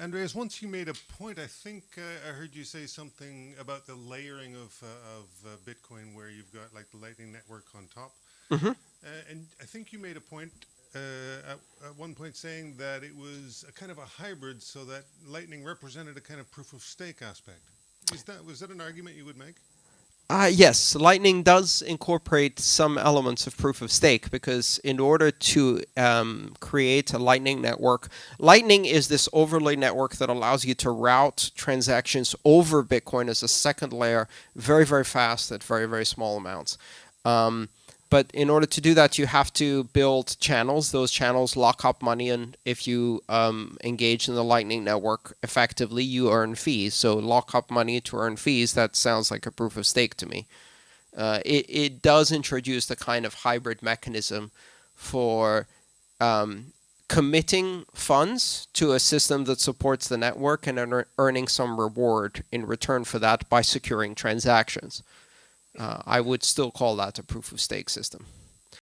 Andreas, once you made a point, I think uh, I heard you say something about the layering of, uh, of uh, Bitcoin where you've got like the Lightning Network on top. Mhm. Uh, and I think you made a point uh, at, at one point saying that it was a kind of a hybrid so that Lightning represented a kind of proof of stake aspect. Is that, was that an argument you would make? Uh, yes, Lightning does incorporate some elements of proof of stake because in order to um, create a Lightning network, Lightning is this overlay network that allows you to route transactions over Bitcoin as a second layer very, very fast at very, very small amounts. Um, but in order to do that, you have to build channels. Those channels lock up money, and if you um, engage in the Lightning Network effectively, you earn fees. So lock up money to earn fees, that sounds like a proof of stake to me. Uh, it, it does introduce the kind of hybrid mechanism for um, committing funds to a system that supports the network and earning some reward in return for that by securing transactions uh, I would still call that a proof of stake system.